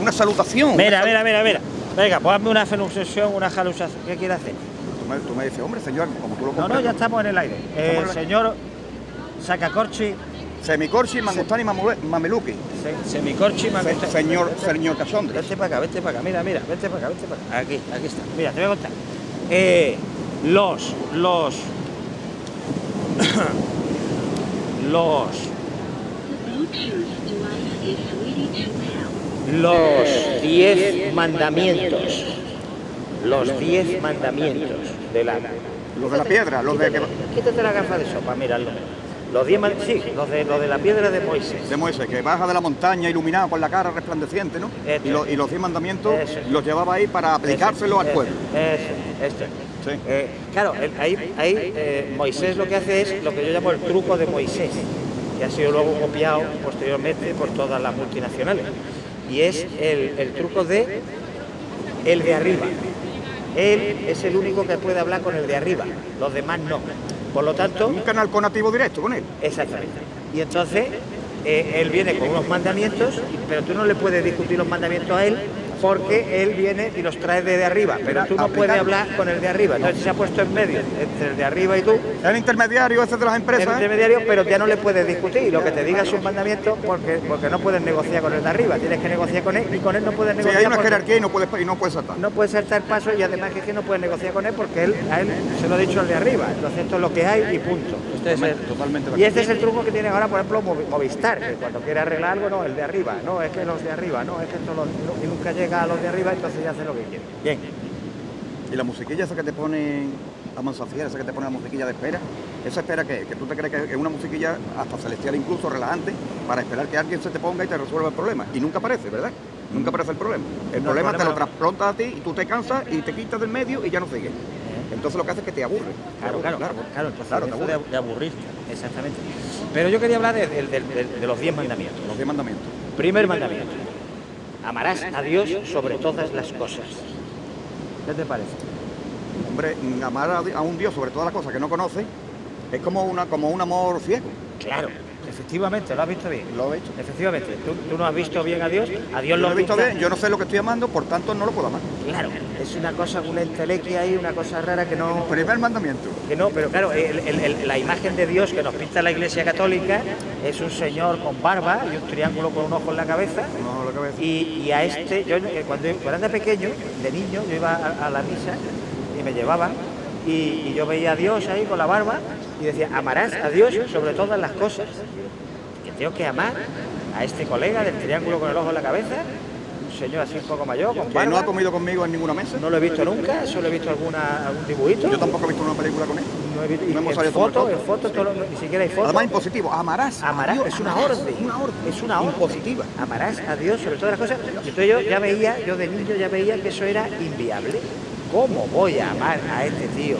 una salutación. Mira, mira, mira, mira. Venga, pues hazme una feluxación, una jalusación. ¿Qué quiere hacer? Tú me, tú me dices, hombre, señor, como tú lo No, no, comprendes. ya estamos en el aire. Eh, en el- señor Sacacorchi, Semicorchi, Mangustani, Mamule- Mameluki. se- Semicorchi, Se- Magusta- señor, señor Casondre. Vete para acá, vete para acá, mira, mira, vete para acá, vete para acá. Aquí, aquí está. Mira, te voy a contar. Eh, los, los, los, los diez mandamientos, los diez mandamientos de la... Los de la piedra, los de, Quítate, la gafa de sopa, míralo. Los diez sí, los de, los de la piedra de Moisés. de Moisés, que baja de la montaña iluminado con la cara resplandeciente, ¿no? Y, lo- es. y los diez mandamientos los llevaba ahí para aplicárselo al pueblo. este. Sí. Eh, claro, el- ahí, ahí eh, Moisés lo que hace es lo que yo llamo el truco de Moisés, que ha sido luego copiado posteriormente por todas las multinacionales. Y es el, el truco de el de arriba. Él es el único que puede hablar con el de arriba, los demás no. Por lo tanto, Un canal conativo directo con él. Exactamente. Y entonces eh, él viene con unos mandamientos, pero tú no le puedes discutir los mandamientos a él porque él viene y los trae desde arriba, pero tú no puedes hablar con el de arriba. Entonces se ha puesto en medio entre el de arriba y tú, El intermediario ese de las el empresas. ¿eh? intermediario, pero ya no le puedes discutir. Y lo que te diga es un mandamiento porque, porque no puedes negociar con el de arriba, tienes que negociar con él y con él no puedes Sí, negociar. hay una jerarquía y no puedes, y no puedes saltar. no puede saltar paso y además que, es que no puedes negociar con él porque él, a él se lo ha dicho el de arriba. Entonces esto es lo que hay y punto. Este es el- Totalmente, y este es el truco que tiene ahora, por ejemplo, Movi- Movistar, que cuando quiere arreglar algo, no, el de arriba, no, es que los de arriba, no, es que esto los- y nunca llega a los de arriba, entonces ya hace lo que quiere. Bien. Y la musiquilla esa que te pone a Manzafiera, esa que te pone la musiquilla de espera, esa espera que, que tú te crees que es una musiquilla hasta celestial incluso, relajante, para esperar que alguien se te ponga y te resuelva el problema. Y nunca aparece, ¿verdad? Nunca aparece el problema. El No, problema el te lo trasplantas a ti y tú te cansas y te quitas del medio y ya no sigues. Entonces lo que hace es que te aburre. Claro, claro, claro, claro, entonces claro, te de, aburre. de exactamente. Pero yo quería hablar de, de- de- los diez mandamientos. Los diez mandamientos. Primer mandamiento, amarás a Dios sobre todas las cosas. ¿Qué te parece? Hombre, amar a, un Dios sobre todas las cosas que no conoce es como, una, como un amor ciego. Claro, efectivamente, lo has visto bien. Lo he hecho. Efectivamente, ¿Tú, tú no has visto bien a Dios, a Dios Yo lo lo he visto bien, yo no sé lo que estoy amando, por tanto no lo puedo amar. Claro, es una cosa, una entelequia ahí, una cosa rara que no... Primer mandamiento. Que no, pero claro, el- el- el- la imagen de Dios que nos pinta la Iglesia Católica es un señor con barba y un triángulo con un ojo en la cabeza. No lo que ves. Y, y a este, yo eh, cuando, cuando era pequeño, de niño, yo iba a, a la misa y me llevaban y, y yo veía a Dios ahí con la barba y decía, amarás a Dios sobre todas las cosas. Que tengo que amar a este colega del triángulo con el ojo en la cabeza, un señor así un poco mayor, con Que barba. no ha comido conmigo en ninguna mesa. No lo he visto nunca, solo he visto alguna, algún dibujito. Yo tampoco he visto una película con él. No he visto, No hemos en fotos. foto, todo lo- ni siquiera hay foto. Además, impositivo. Amarás. Amarás, Dios, es una amarás. orden. Una orden. Es una orden. Impositiva. Amarás a Dios sobre todas las cosas. Y entonces yo ya veía, yo de niño ya veía que eso era inviable. ¿Cómo voy a amar a este tío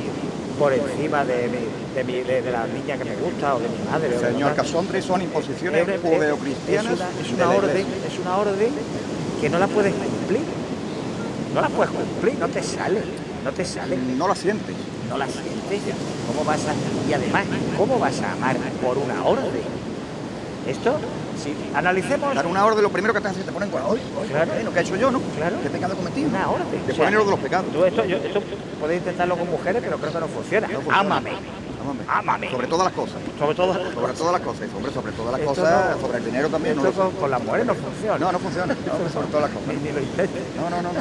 por encima de, mi- de, mi- de- de la niña que me gusta o de mi madre? Señor? Casondre, son imposiciones Es- es- judeocristianas. Es una, es una orden, es una orden que no la puedes cumplir. No la puedes cumplir, no te sale, no te sale. No la sientes. no la sientes. ¿Cómo vas a, y además, ¿cómo vas a amar por una orden? Esto, si analicemos Dar una orden, lo primero que te hace es que te ponen con. ¡Ay, ay, Claro. bueno, ¿qué he hecho yo, no? Claro. ¿Qué pecado he cometido? una orden. Te O sea, ponen lo de los pecados. tú esto, yo, esto puedes intentarlo con mujeres, pero creo que no funciona. No funciona. Ámame. Ámame. Ámame. Sobre todas las cosas. Sobre todo. Sobre todas las cosas. Hombre, sobre todas las cosas. no- sobre el dinero también. No, Esto con, con las mujeres no funciona. no, no funciona. No, sobre todas las cosas. Ni, ni lo intentes. No, no, no, no.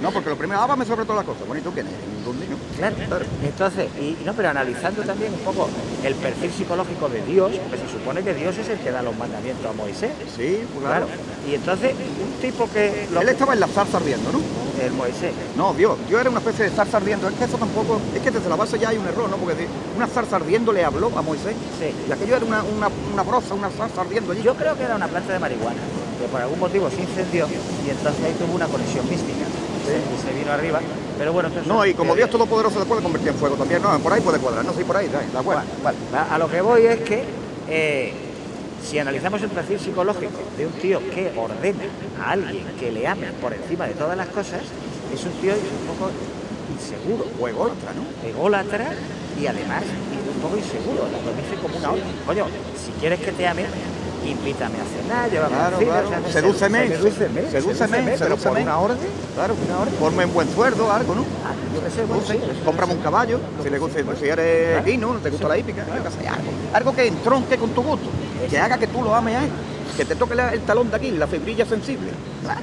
No, porque lo primero, ámame sobre todas las cosas. Bueno, ¿y tú quién eres? Un niño. Claro, Entonces, y, no, pero analizando también un poco el perfil psicológico de Dios, porque se supone que Dios es el que da los mandamientos a Moisés. Sí, pues Claro. claro. Y entonces, un tipo que. lo- Él estaba en la zarza ardiendo, ¿no? El Moisés. No, Dios, Dios era una especie de zarza ardiendo. Es que eso tampoco, es que desde la base ya hay un error, ¿no? Porque de- una zarza ardiendo le habló a Moisés. Sí. Y aquello era una, una, una broza, una zarza ardiendo allí. Yo creo que era una planta de marihuana, que por algún motivo se incendió y entonces ahí tuvo una conexión mística. Se- Y se vino arriba. Pero bueno, entonces. No, y como Dios Todopoderoso se puede convertir en fuego también, no, por ahí puede cuadrar, no sé, por ahí, da, da Bueno, vale. a a lo que voy es que eh, si analizamos el perfil psicológico de un tío que ordena a alguien que le ame por encima de todas las cosas, es un tío un poco inseguro, O ególatra, ¿no? ególatra y además un poco inseguro, lo dice como una orden. Coño, si quieres que te ame, invítame a cenar, llévame Claro, al cine, claro. o sea, Sedúceme, sedúceme, sedúceme, pero por una orden, Claro, una orden. Ponme un buen sueldo, algo, ¿no? Ah, yo qué sé, bueno, Dulce, sí, eso- cómprame un caballo, si le gusta, si eres guino, te gusta la hípica, algo, algo que entronque con tu gusto, que haga que tú lo ames a él, que te toque la- el talón de aquí, la fibrilla sensible. Claro,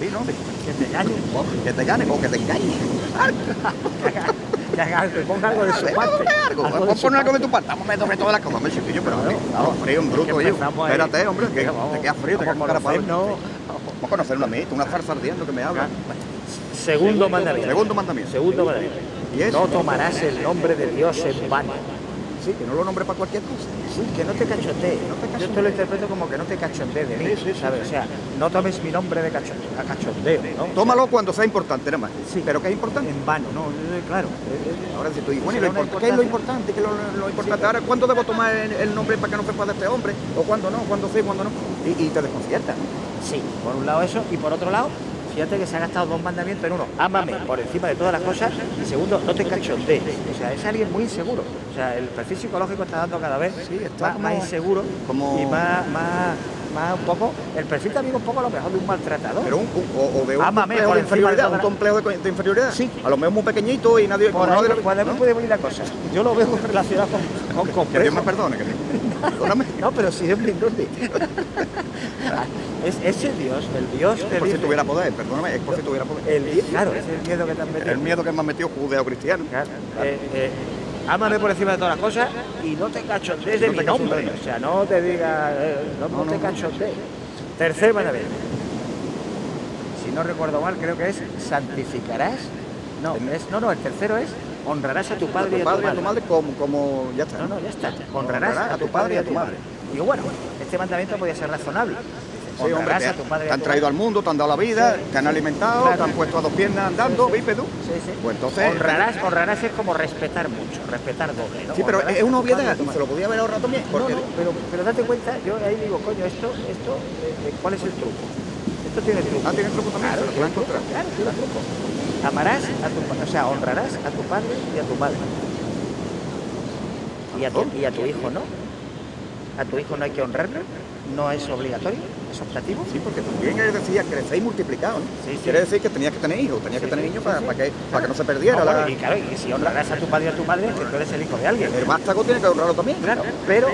sí, ¿no? que te O que te gane o que te engañe. que haga que ponga algo de su parte. algo, Vamos a poner algo de tu parte. Vamos a meter todas las cosas, hombre, chiquillo, pero vamos frío, un bruto, yo. Espérate, hombre, que Venga, vamos. te queda frío, te Vamos queda cara para conocernos. Vamos a conocer una amiguita, una farsa ardiendo que me habla. Segundo mandamiento. Segundo mandamiento. Segundo mandamiento. No tomarás el nombre de Dios en vano. Sí, que no lo nombre para cualquier cosa. Sí, que no te cachondees. No te Yo esto lo interpreto como que no te cachondees de mí, Sí, sí, ¿sabes? O sea, no tomes mi nombre de cachondeo, a cachondeo, ¿no? Tómalo cuando sea importante, nada más. Sí. Pero ¿qué es importante? En vano, ¿no? Eh, Claro. eh, eh, Ahora si tú dices, bueno, ¿y Será lo una import- ¿qué es lo importante? ¿Qué es lo, lo importante? Ahora, ¿cuándo debo tomar el, el nombre para que no sepa de este hombre? ¿O cuándo no? ¿Cuándo sí? ¿Cuándo no? Y, y te desconcierta, ¿no? Sí, por un lado eso, y por otro lado, fíjate que se ha gastado dos mandamientos en uno. Ámame por encima de todas las cosas, y segundo, no te cachondees. O sea, es alguien muy inseguro. O sea, el perfil psicológico está dando cada vez Sí, está más, como- más inseguro como- y más, más, más un poco, el perfil también un poco a lo mejor de un maltratador. Pero un, un- o, o de un complejo de inferioridad, un complejo de, de inferioridad. Sí. A lo mejor muy pequeñito y nadie... por ahí, nadie lo- por ahí ¿no? puede venir la cosa. Yo lo veo relacionado con, con Que Dios me perdone, que Perdóname. No, pero si es Mindundi. es ese Dios, el Dios que Por si tuviera poder, perdóname, es por si tuviera poder. el claro, es el miedo que te han metido. El miedo que me ha metido judeo-cristiano. Claro, eh, eh, ámame por encima de todas las cosas y no te cachondees de No mi nombre. O sea, no te digas, eh, no, no No, te cachondees. Tercer mandamiento. Si no recuerdo mal, creo que es santificarás. No, es, no, no, el tercero es honrarás a tu A padre, tu y a padre y tu a tu madre. madre como, como ya está. No, no, ya está. Honrarás a tu padre y a tu madre. Digo, bueno, este mandamiento podía ser razonable. Sí, hombre, te, a tu padre te han tu traído al mundo, te han dado la vida, Sí. te han alimentado, Claro. te han puesto a dos piernas andando, bípedo. Sí, sí. Pues entonces... honrarás, honrarás es como respetar mucho, respetar doble. ¿no? Sí, pero Honrarás es una padre obviedad se lo podía haber ahorrado también. No, Porque no, pero, pero date cuenta, yo ahí digo, coño, esto, esto, eh, eh, ¿cuál es el truco? Esto tiene truco. Ah, tiene truco también, Claro, lo encontrar. claro, tiene truco. Amarás a tu pa- o sea, honrarás a tu padre y a tu madre. Y a tu, y a tu hijo, ¿no? A tu hijo no hay que honrarlo, no es obligatorio, es optativo. Sí, porque también él decía crecéis multiplicados, ¿no? Sí, sí. Quiere decir que tenías que tener hijos, tenías que tener niños para, para que, para que no se perdiera No, la... bueno, y claro, y si honrarás a tu padre y a tu madre, que tú eres el hijo de alguien. El vástago tiene que honrarlo también. Claro, pero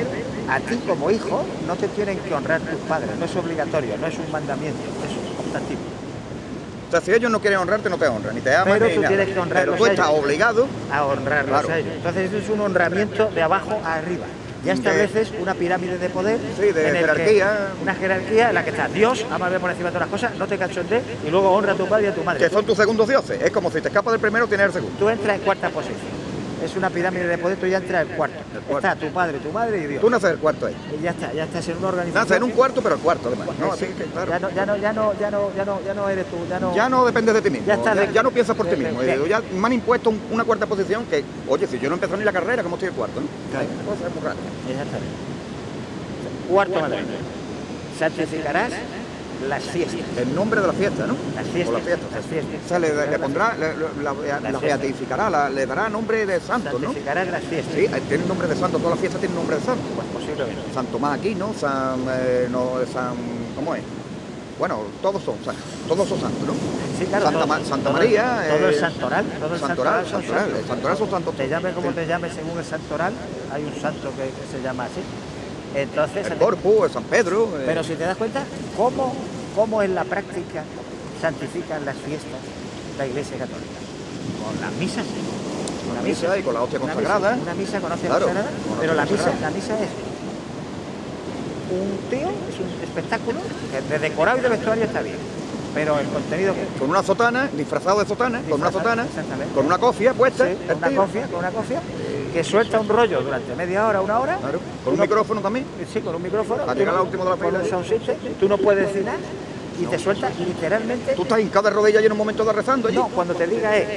a ti como hijo no te tienen que honrar tus padres, no es obligatorio, no es un mandamiento, es optativo. O sea, si ellos no quieren honrarte, no te honran, ni te aman, Pero ni tú nada. tienes que honrarlos Pero tú estás ellos. obligado A honrarlos Claro. a ellos. Entonces eso es un honramiento de abajo a arriba. Ya estableces una pirámide de poder. Sí, de en el que- jerarquía. una jerarquía en la que está Dios, amable por encima de todas las cosas, no te cachondees y luego honra a tu padre y a tu madre. que son tus segundos dioses. Es como si te escapas del primero, tienes el segundo. Tú entras en cuarta posición. Es una pirámide de poder, tú ya entras en cuarto. cuarto. Está tu padre, tu madre y Dios. Tú naces el cuarto ahí. Y ya está, ya estás en una organización. Naces en un cuarto, pero el cuarto además. ¿no? Sí, Así que, claro. ya, no, ya, no, ya, no, ya, no, ya, no, ya no eres tú, ya no. Ya no dependes de ti mismo. Ya Ya, está de- ya no piensas por de- ti de- mismo. de- Ya me han impuesto un- una cuarta posición que, oye, si yo no empiezo ni la carrera, ¿cómo estoy el cuarto? ¿no? Claro. Cosa muy rara. Exactamente. Cuarto. Santificarás las fiestas. El nombre de la fiesta, ¿no? Las O fiestas. la fiesta. Las fiestas. O sea, le, le pondrá, le- la, la fiesta. beatificará, la- le dará nombre de santo, ¿no? Santificarás las fiestas. Sí, tiene nombre de santo, todas las fiestas tienen nombre de santo. Pues posiblemente. San Tomás Aquino, San, eh, no, San, ¿cómo es? Bueno, todos son, todos son santos, ¿no? Sí, claro. Santa todo- Ma- Santa todo- María, Todo el eh, santoral. Todo el Santoral, santoral, santos. el santoral son santos. Te llame como Sí. te llame según el santoral, hay un santo que, que se llama así. Entonces, El Corpus, San Pedro. eh, Pero si te das cuenta, ¿cómo, cómo en la práctica santifican las fiestas la Iglesia Católica? Con las misas. con la misa y con la hostia consagrada. una misa con hostia Claro, consagrada, con pero la misa, la misa es un tío, es un espectáculo, que de decorado y de vestuario está bien, pero el contenido que Con una sotana, disfrazado de sotana, con una sotana, con una cofia puesta. Sí, con una cofia, con una cofia, que suelta un rollo durante media hora, una hora. Claro, con un micrófono también. Sí, con un micrófono. Para llegar al último de la con fila. system, Tú no puedes decir nada y te suelta literalmente. Tú estás hincado de rodillas y en un momento de rezando allí. No, cuando te diga es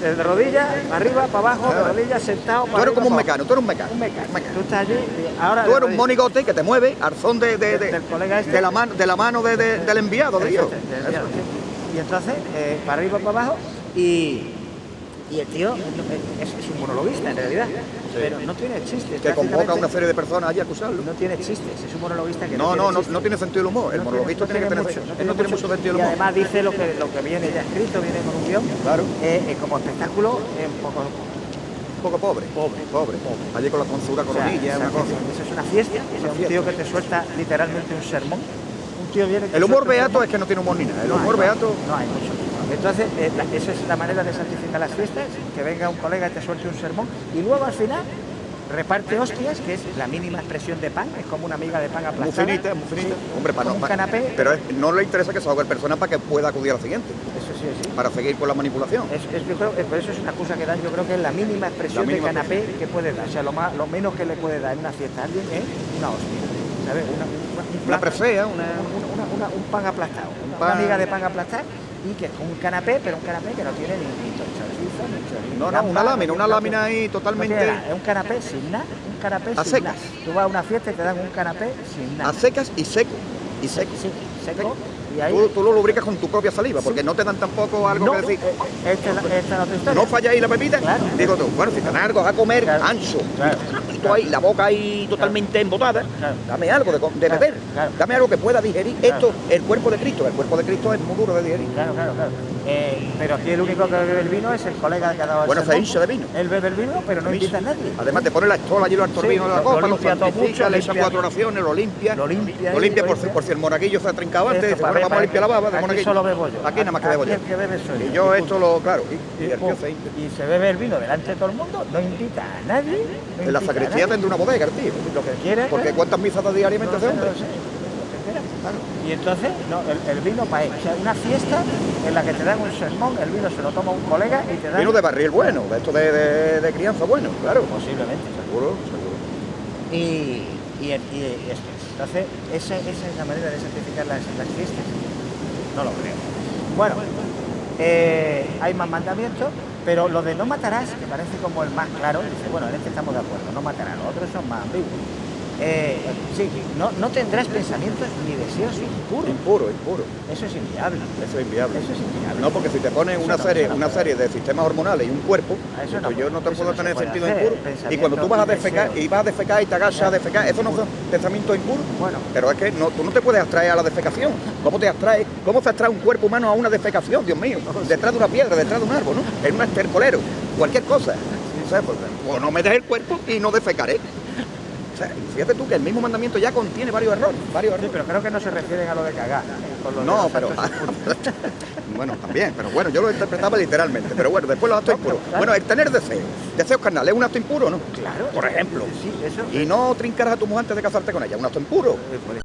de, de rodillas, arriba, para abajo, de Claro. rodillas, sentado, para Tú eres arriba, como un mecano, tú eres un mecano. abajo. Un mecano. Un mecano. Tú estás allí, ahora. Tú eres un monigote que te mueve son de, de- de- Del colega este. de la mano, de la mano de- de- del enviado de Dios. Y entonces, eh, para arriba, para abajo, y Y el tío es, es un monologuista en realidad, pero no tiene chistes. Que convoca a una serie de personas allí a acusarlo. No tiene chistes, es un monologuista que No, no, tiene no, chistes. no tiene sentido del humor. El No monologuista tiene- tiene, que tener. mucho, no tiene mucho sentido del Y humor. además dice lo que, lo que viene ya escrito, viene con un guion. Claro. Eh, eh, como espectáculo, eh, un poco Un poco pobre. Pobre. Pobre. Allí con la tonsura O sea, coronilla, una cosa. Eso es una fiesta, sea, un tío que te suelta literalmente un sermón. Un tío viene y El humor beato es que no tiene humor ni nada. El humor beato. No hay mucho. Entonces, eh, esa es la manera de santificar las fiestas, que venga un colega y te suelte un sermón y luego al final reparte hostias, que es la mínima expresión de pan, es como una miga de pan Muy aplastada. finita, muy finita. Sí, Hombre, para no. un canapé. Pero es- no le interesa que se ahogue el persona para que pueda acudir a la siguiente. Eso sí, sí. Para seguir con la manipulación. Es, es- yo creo, por eso es una excusa que dan, yo creo que es la mínima expresión La mínima de canapé que puede dar. O sea, lo, más, lo menos que le puede dar en una fiesta a alguien es una hostia. ¿Sabes? Una, una- un Una plan- una. una- una- una- un pan aplastado. Una miga de pan aplastar que es un canapé, pero un canapé que no tiene ni, ni chorizo, ni chorizo. No, no, una lámina, una lámina ahí totalmente. nada, Es un canapé sin nada, un canapé A sin secas. nada. Tú vas a una fiesta y te dan un canapé sin nada. A secas y seco. Y seco. Sí, seco. Y ahí Tú, tú lo lubricas con tu propia saliva, porque no te dan tampoco algo no, que decir. eh, esta es la- otra historia. No falla ahí la pepita. Claro. Digo tú, bueno, si te dan algo a comer, Claro. ancho. Claro. Tú ahí, la boca ahí totalmente embotada. Dame algo de, beber. Dame algo que pueda digerir. Esto, el cuerpo de Cristo. El cuerpo de Cristo es muy duro de digerir. Claro, claro, claro. Eh, pero aquí el único que bebe el vino es el colega que ha dado el Bueno, se hincha de vino. Él bebe el vino, pero no invita a nadie. Además te pone la estola allí los torbinos de la copa, lo limpia todo mucho, le echa cuatro oraciones, lo limpia. Lo limpia Lo limpia por, si- limpia. por si el monaguillo se ha trincado antes. Dice, bueno, vamos a limpiar la baba de Aquí monaguillo. solo bebo yo. Aquí nada más que bebo yo. el que bebe soy Y yo. esto lo, claro, y, se se bebe el vino delante de todo el mundo, no invita a nadie. En la sacristía tendrá una bodega, tío. Lo que quiere. Porque cuántas misas diariamente no ese sé, no hombre. lo sé, lo que quiera, claro. Y entonces, no, el, el vino para él. O sea, una fiesta en la que te dan un sermón, el vino se lo toma un colega y te dan. Vino de barril bueno, de esto de, de, de crianza bueno, claro. Posiblemente. Seguro, seguro. Y, y, y esto. Entonces, esa, esa es la manera de santificar las, las fiestas. No lo creo. Bueno, eh, hay más mandamientos, pero lo de no matarás, que parece como el más claro, dice, bueno, en este estamos de acuerdo, no matarás, los otros son más ambiguos. Eh, sí, no, no tendrás pensamientos ni deseos impuros. Impuro, impuro. Eso es inviable. Eso es inviable. Eso es inviable. No, porque si te ponen Eso una no, serie, una serie de sistemas hormonales y un cuerpo, eso no pues yo no te puedo tener sentido hacer, impuro. Y cuando tú vas a defecar y vas a defecar y te agachas a defecar, eso no son pensamientos impuros. Bueno. Pero es que no, tú no te puedes abstraer a la defecación. ¿Cómo te abstraes? ¿Cómo se abstrae un cuerpo humano a una defecación, Dios mío? Detrás de una piedra, detrás de un árbol, ¿no? En un estercolero, cualquier cosa. Pues, o no metes el cuerpo y no defecaré. O sea, fíjate tú que el mismo mandamiento ya contiene varios errores, varios Sí, errores. pero creo que no se refieren a lo de cagar. con lo de No, pero bueno, también, pero bueno, yo lo interpretaba literalmente, pero bueno, después los actos No, impuros. claro. Bueno, el tener deseos, deseos carnales, ¿es un acto impuro, no? Claro. Por ejemplo. Sí, eso. Y no trincar a tu mujer antes de casarte con ella, un acto impuro. Eh, pues,